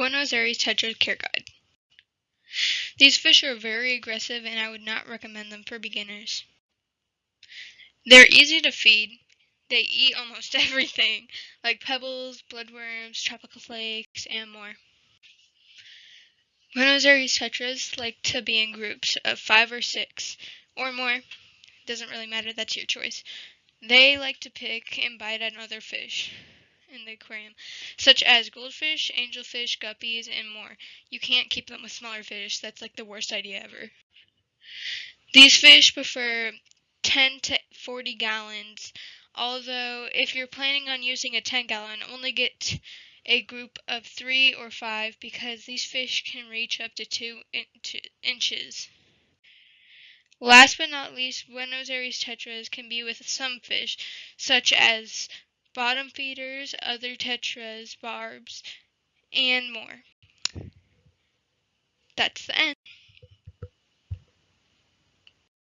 Buenos Aires Tetra Care Guide. These fish are very aggressive and I would not recommend them for beginners. They're easy to feed. They eat almost everything, like pebbles, bloodworms, tropical flakes, and more. Buenos Aires tetras like to be in groups of five or six, or more. Doesn't really matter, that's your choice. They like to pick and bite at other fish in the aquarium, such as goldfish, angelfish, guppies, and more. You can't keep them with smaller fish. That's like the worst idea ever. These fish prefer 10 to 40 gallons, although if you're planning on using a 10 gallon, only get a group of 3 or 5 because these fish can reach up to 2 in inches. Last but not least, Buenos Aires tetras can be with some fish, such as bottom feeders, other tetras, barbs, and more. That's the end.